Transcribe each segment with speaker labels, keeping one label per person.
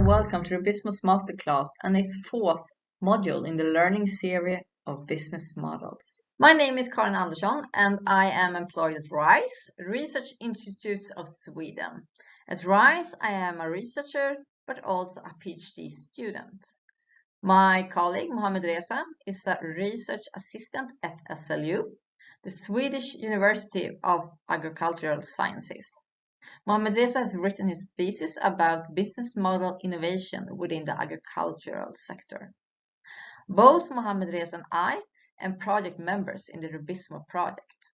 Speaker 1: and welcome to the Business Masterclass and its fourth module in the learning series of business models. My name is Karin Andersson and I am employed at RISE, Research Institutes of Sweden. At RISE, I am a researcher but also a PhD student. My colleague Mohamed Reza is a research assistant at SLU, the Swedish University of Agricultural Sciences. Mohamed Reza has written his thesis about business model innovation within the agricultural sector. Both Mohamed Reza and I am project members in the RUBIZMO project.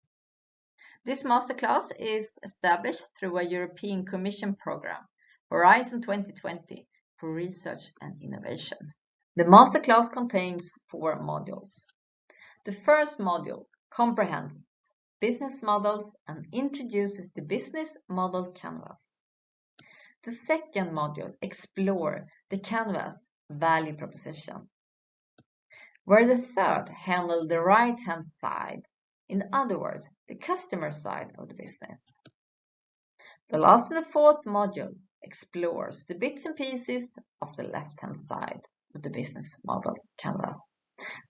Speaker 1: This masterclass is established through a European Commission program, Horizon 2020, for research and innovation. The masterclass contains four modules. The first module comprehends business models and introduces the business model canvas. The second module explore the canvas value proposition, where the third handle the right-hand side, in other words, the customer side of the business. The last and the fourth module explores the bits and pieces of the left-hand side of the business model canvas.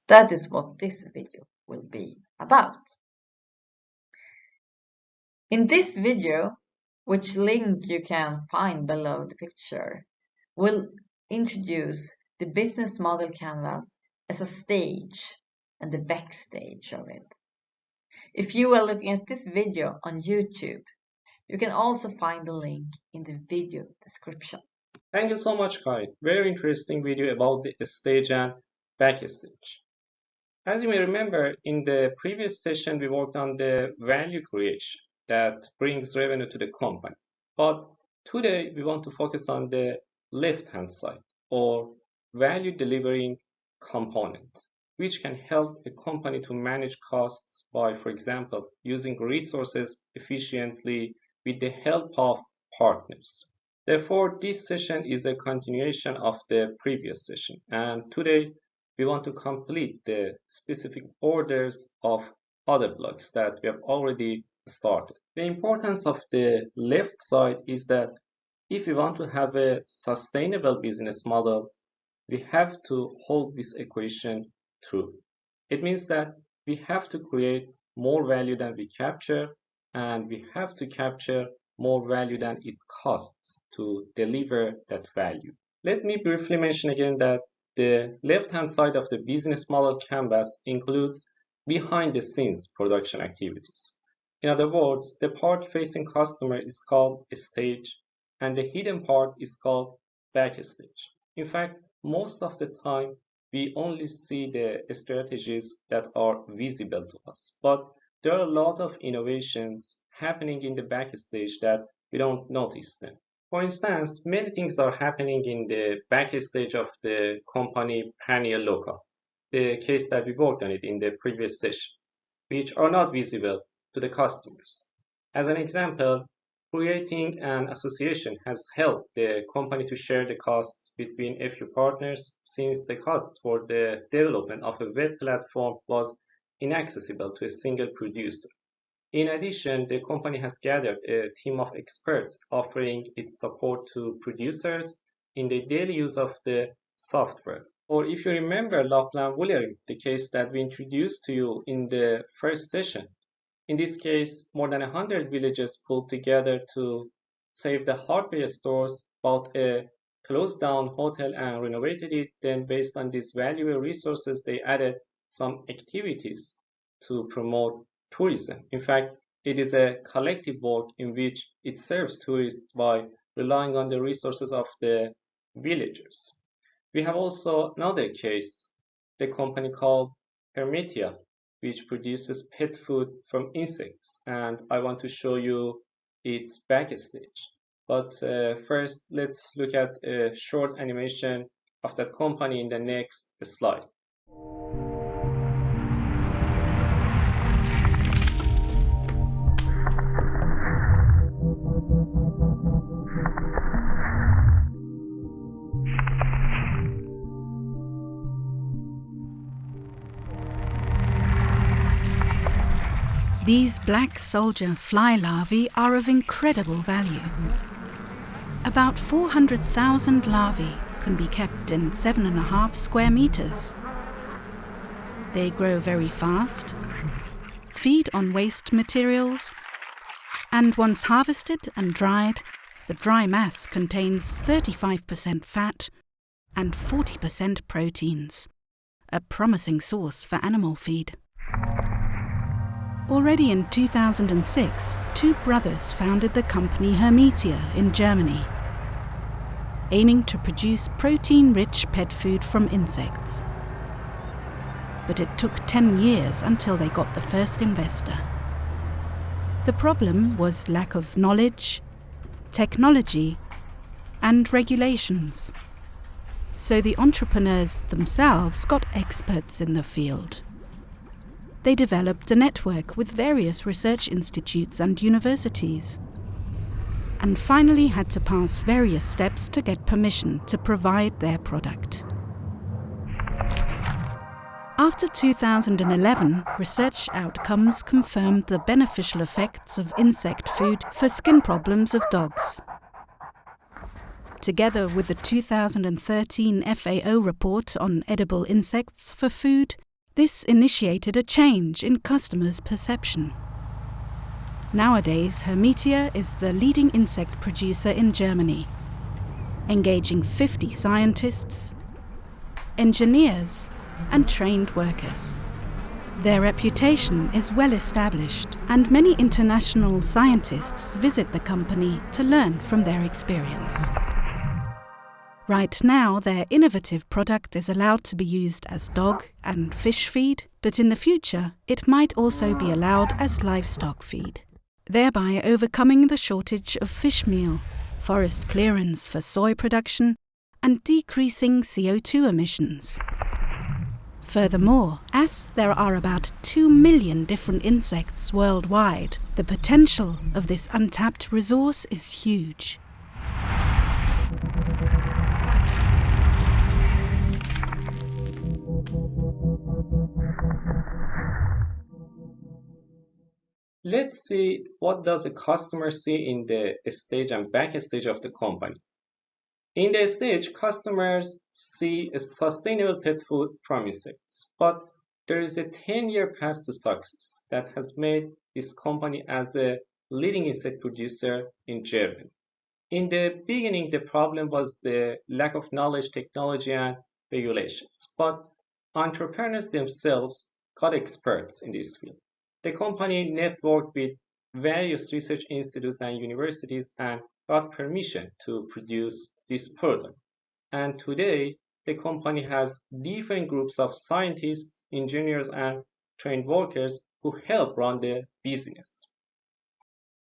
Speaker 1: That is what this video will be about. In this video, which link you can find below the picture, we'll introduce the business model canvas as a stage and the backstage of it. If you are looking at this video on YouTube, you can also find the link in the video description.
Speaker 2: Thank you so much, Kai. Very interesting video about the stage and backstage. As you may remember, in the previous session, we worked on the value creation that brings revenue to the company. But today we want to focus on the left-hand side or value delivering component, which can help a company to manage costs by, for example, using resources efficiently with the help of partners. Therefore, this session is a continuation of the previous session. And today we want to complete the specific orders of other blocks that we have already started. The importance of the left side is that if we want to have a sustainable business model, we have to hold this equation true. It means that we have to create more value than we capture and we have to capture more value than it costs to deliver that value. Let me briefly mention again that the left-hand side of the business model canvas includes behind the scenes production activities. In other words, the part facing customer is called a stage and the hidden part is called backstage. In fact, most of the time, we only see the strategies that are visible to us. But there are a lot of innovations happening in the backstage that we don't notice them. For instance, many things are happening in the backstage of the company Panier Local, the case that we worked on it in the previous session, which are not visible to the customers. As an example, creating an association has helped the company to share the costs between a few partners since the cost for the development of a web platform was inaccessible to a single producer. In addition, the company has gathered a team of experts offering its support to producers in the daily use of the software. Or if you remember Lapland Woolering, the case that we introduced to you in the first session, in this case, more than 100 villages pulled together to save the hardware stores, bought a closed down hotel and renovated it. Then based on these valuable resources, they added some activities to promote tourism. In fact, it is a collective work in which it serves tourists by relying on the resources of the villagers. We have also another case, the company called Hermetia, which produces pet food from insects and I want to show you its backstage. But uh, first, let's look at a short animation of that company in the next slide.
Speaker 3: These black soldier fly larvae are of incredible value. About 400,000 larvae can be kept in seven and a half square meters. They grow very fast, feed on waste materials, and once harvested and dried, the dry mass contains 35% fat and 40% proteins, a promising source for animal feed. Already in 2006, two brothers founded the company Hermetia in Germany, aiming to produce protein-rich pet food from insects. But it took 10 years until they got the first investor. The problem was lack of knowledge, technology, and regulations. So the entrepreneurs themselves got experts in the field they developed a network with various research institutes and universities, and finally had to pass various steps to get permission to provide their product. After 2011, research outcomes confirmed the beneficial effects of insect food for skin problems of dogs. Together with the 2013 FAO report on edible insects for food, this initiated a change in customers' perception. Nowadays, Hermetia is the leading insect producer in Germany, engaging 50 scientists, engineers, and trained workers. Their reputation is well established, and many international scientists visit the company to learn from their experience. Right now, their innovative product is allowed to be used as dog and fish feed, but in the future, it might also be allowed as livestock feed, thereby overcoming the shortage of fish meal, forest clearance for soy production, and decreasing CO2 emissions. Furthermore, as there are about 2 million different insects worldwide, the potential of this untapped resource is huge.
Speaker 2: Let's see what does a customer see in the stage and back stage of the company. In the stage, customers see a sustainable pet food from insects, but there is a 10-year path to success that has made this company as a leading insect producer in Germany. In the beginning, the problem was the lack of knowledge, technology, and regulations, but entrepreneurs themselves got experts in this field. The company networked with various research institutes and universities and got permission to produce this product. And today, the company has different groups of scientists, engineers, and trained workers who help run the business.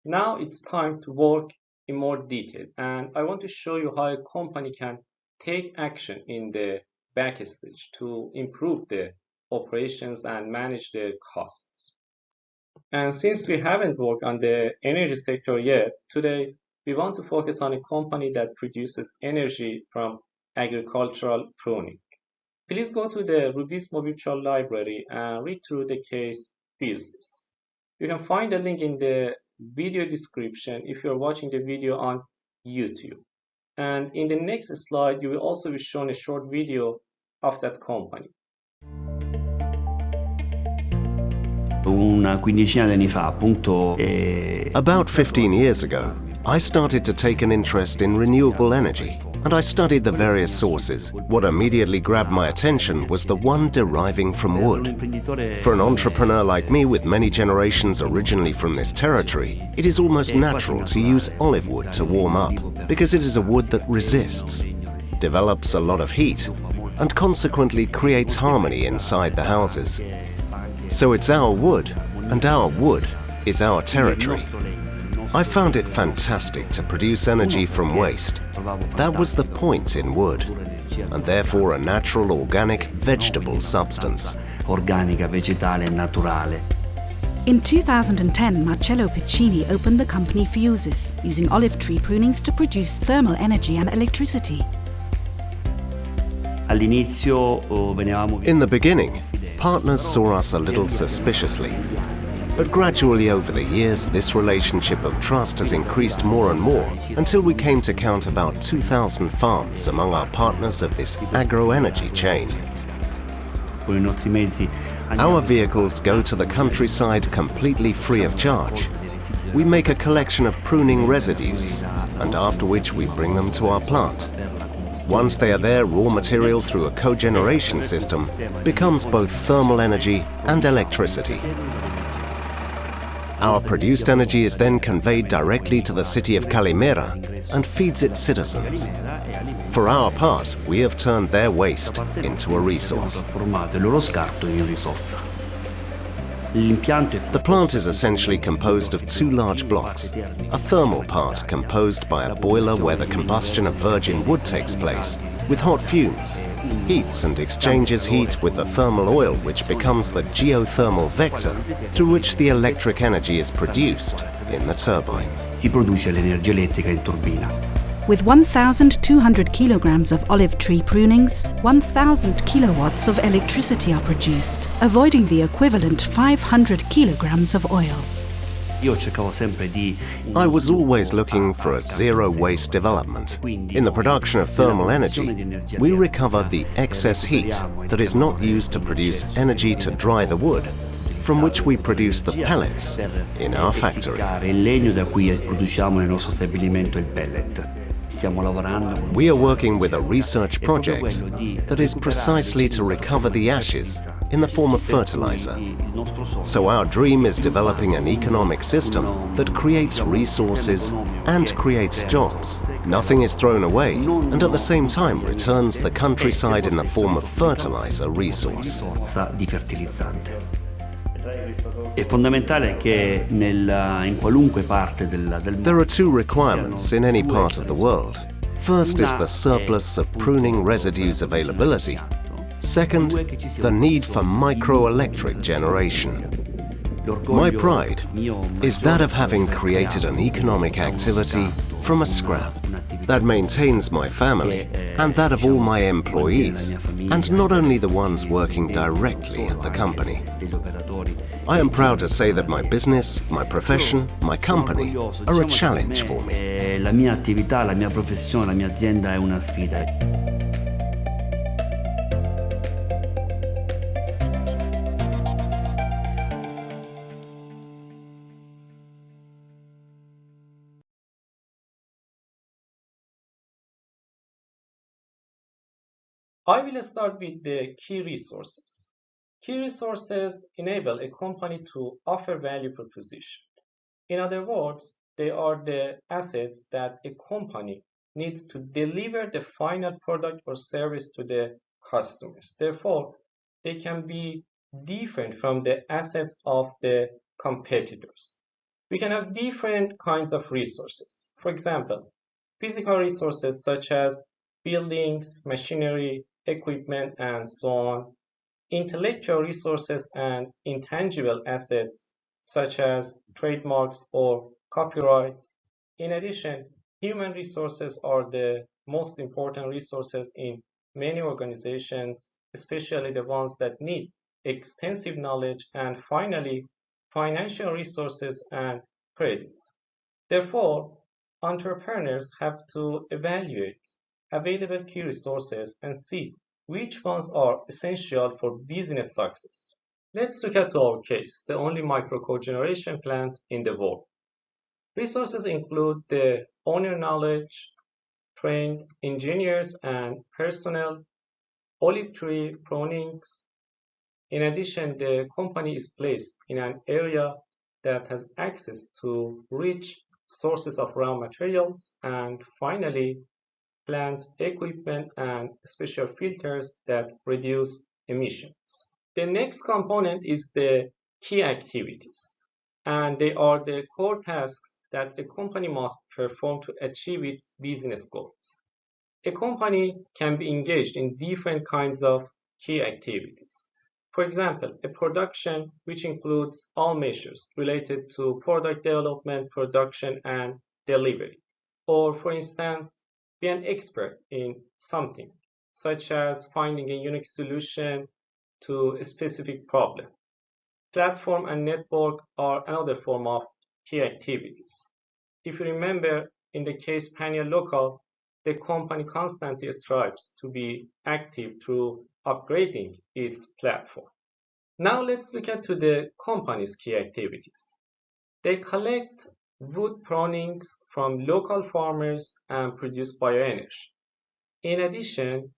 Speaker 2: Now it's time to work in more detail, and I want to show you how a company can take action in the backstage to improve the operations and manage the costs. And since we haven't worked on the energy sector yet, today we want to focus on a company that produces energy from agricultural pruning. Please go to the Rubis Mobilchal library and read through the case Fuses. You can find the link in the video description if you're watching the video on YouTube. And in the next slide, you will also be shown a short video of that company.
Speaker 4: Una quindicina di anni fa, appunto. Eh,
Speaker 5: About 15 years ago, I started to take an interest in renewable energy, and I studied the various sources. What immediately grabbed my attention was the one deriving from wood. For an entrepreneur like me with many generations originally from this territory, it is almost natural to use olive wood to warm up, because it is a wood that resists, develops a lot of heat, and consequently creates harmony inside the houses. So it's our wood, and our wood is our territory. I found it fantastic to produce energy from waste. That was the point in wood, and therefore a natural organic vegetable substance.
Speaker 4: Organica, vegetale naturale.
Speaker 3: In 2010, Marcello Piccini opened the company Fuses, using olive tree prunings to produce thermal energy and electricity.
Speaker 4: Oh,
Speaker 5: In the beginning, partners saw us a little suspiciously. But gradually over the years, this relationship of trust has increased more and more until we came to count about 2,000 farms among our partners of this agro-energy chain. Our vehicles go to the countryside completely free of charge. We make a collection of pruning residues, and after which we bring them to our plant. Once they are there, raw material through a cogeneration system becomes both thermal energy and electricity. Our produced energy is then conveyed directly to the city of Calimera and feeds its citizens. For our part, we have turned their waste into a resource. The plant is essentially composed of two large blocks. A thermal part composed by a boiler where the combustion of virgin wood takes place, with hot fumes, heats and exchanges heat with the thermal oil which becomes the geothermal vector through which the electric energy is produced in the turbine.
Speaker 4: Si produce l'energia elettrica in turbina.
Speaker 3: With 1,200 kilograms of olive tree prunings, 1,000 kilowatts of electricity are produced, avoiding the equivalent 500 kilograms of oil.
Speaker 5: I was always looking for a zero-waste development. In the production of thermal energy, we recover the excess heat that is not used to produce energy to dry the wood, from which we produce the pellets in our factory. We are working with a research project that is precisely to recover the ashes in the form of fertilizer. So our dream is developing an economic system that creates resources and creates jobs. Nothing is thrown away and at the same time returns the countryside in the form of fertilizer resource. There are two requirements in any part of the world. First is the surplus of pruning residues availability. Second, the need for microelectric generation. My pride is that of having created an economic activity from a scrap that maintains my family and that of all my employees, and not only the ones working directly at the company. I am proud to say that my business, my profession, my company are a challenge for me.
Speaker 4: Eh, la mia attività, la mia professione, la mia azienda è una sfida.
Speaker 2: I will start with the key resources. Key resources enable a company to offer value proposition. In other words, they are the assets that a company needs to deliver the final product or service to the customers. Therefore, they can be different from the assets of the competitors. We can have different kinds of resources. For example, physical resources such as buildings, machinery, equipment, and so on, intellectual resources and intangible assets such as trademarks or copyrights. In addition, human resources are the most important resources in many organizations, especially the ones that need extensive knowledge and finally, financial resources and credits. Therefore, entrepreneurs have to evaluate available key resources and see which ones are essential for business success. Let's look at our case, the only micro-cogeneration plant in the world. Resources include the owner knowledge, trained engineers and personnel, olive tree prunings. In addition, the company is placed in an area that has access to rich sources of raw materials and finally plant equipment and special filters that reduce emissions. The next component is the key activities, and they are the core tasks that a company must perform to achieve its business goals. A company can be engaged in different kinds of key activities. For example, a production which includes all measures related to product development, production, and delivery. Or for instance, be an expert in something, such as finding a unique solution to a specific problem. platform and network are another form of key activities. If you remember, in the case Panier Local, the company constantly strives to be active through upgrading its platform. Now let's look at to the company's key activities. They collect wood prunings from local farmers and produce bioenergy. In addition,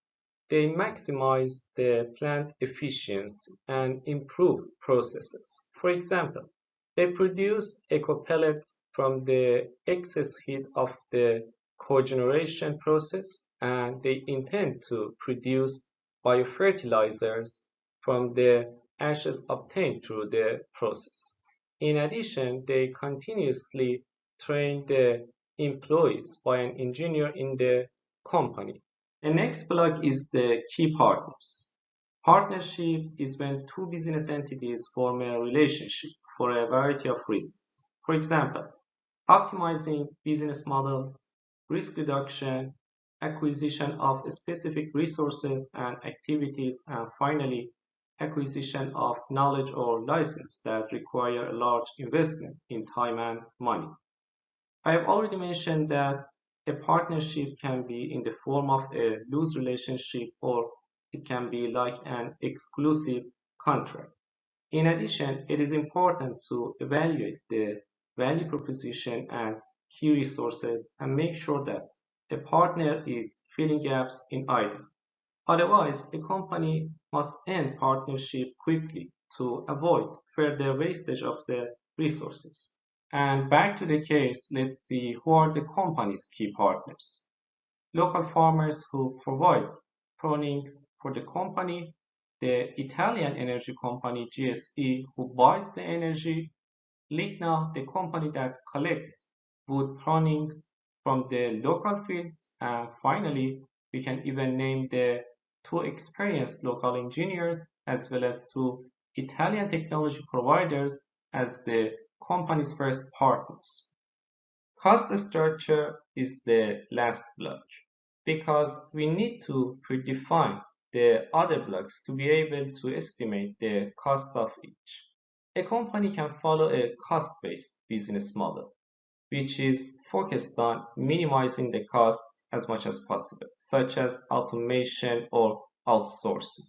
Speaker 2: they maximize the plant efficiency and improve processes. For example, they produce eco pellets from the excess heat of the cogeneration process and they intend to produce biofertilizers from the ashes obtained through the process. In addition, they continuously train the employees by an engineer in the company. The next block is the key partners. Partnership is when two business entities form a relationship for a variety of reasons. For example, optimizing business models, risk reduction, acquisition of specific resources and activities, and finally, acquisition of knowledge or license that require a large investment in time and money. I have already mentioned that a partnership can be in the form of a loose relationship or it can be like an exclusive contract. In addition, it is important to evaluate the value proposition and key resources and make sure that a partner is filling gaps in either. Otherwise, a company must end partnership quickly to avoid further wastage of the resources. And back to the case, let's see who are the company's key partners. Local farmers who provide prunings for the company, the Italian energy company GSE who buys the energy, Ligna, the company that collects wood prunings from the local fields, and finally, we can even name the two experienced local engineers as well as to Italian technology providers as the company's first partners. Cost structure is the last block because we need to predefine the other blocks to be able to estimate the cost of each. A company can follow a cost-based business model, which is focused on minimizing the costs as much as possible, such as automation or outsourcing.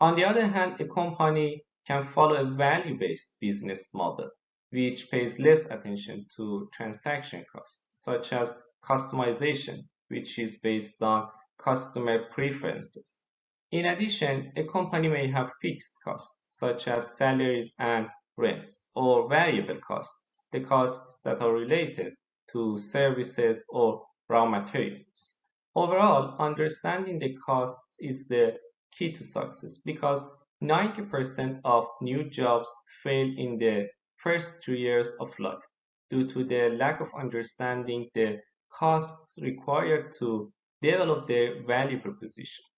Speaker 2: On the other hand, a company can follow a value-based business model, which pays less attention to transaction costs, such as customization, which is based on customer preferences. In addition, a company may have fixed costs, such as salaries and rents, or variable costs, the costs that are related to services or raw materials. Overall, understanding the costs is the key to success because 90% of new jobs fail in the first three years of life due to the lack of understanding the costs required to develop their value propositions.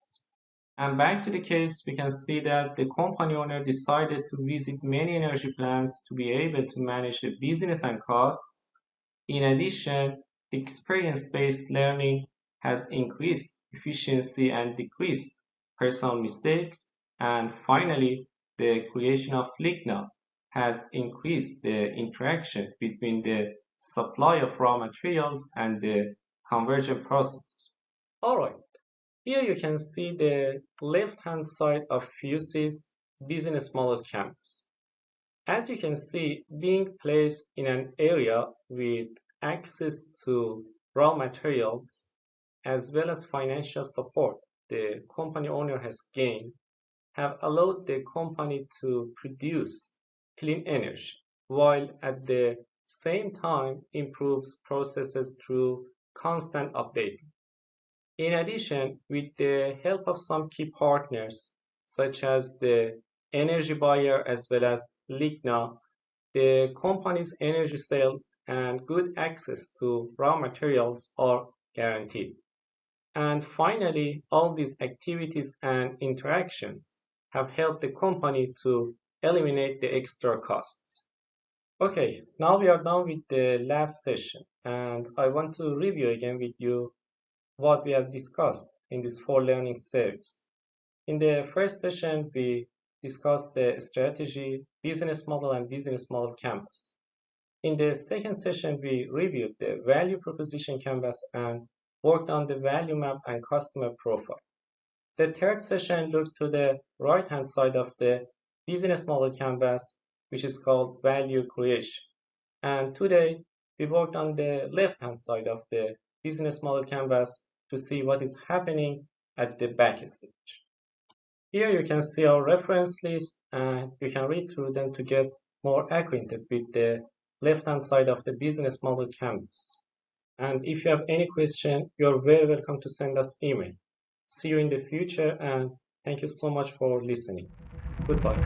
Speaker 2: And back to the case, we can see that the company owner decided to visit many energy plants to be able to manage the business and costs. In addition, experience-based learning has increased efficiency and decreased personal mistakes. And finally, the creation of Ligna has increased the interaction between the supply of raw materials and the conversion process. Alright, here you can see the left-hand side of Fuse's business model canvas. As you can see, being placed in an area with access to raw materials as well as financial support the company owner has gained have allowed the company to produce clean energy, while at the same time improves processes through constant updating. In addition, with the help of some key partners, such as the energy buyer as well as Ligna, the company's energy sales and good access to raw materials are guaranteed. And finally, all these activities and interactions have helped the company to eliminate the extra costs. Okay, now we are done with the last session and I want to review again with you what we have discussed in this four learning series. In the first session, we discussed the strategy, business model, and business model canvas. In the second session, we reviewed the value proposition canvas and worked on the value map and customer profile. The third session looked to the right-hand side of the business model canvas, which is called value creation. And today, we worked on the left-hand side of the business model canvas to see what is happening at the backstage. Here you can see our reference list and you can read through them to get more acquainted with the left-hand side of the business model canvas. And if you have any question, you're very welcome to send us email. See you in the future and thank you so much for listening. Goodbye.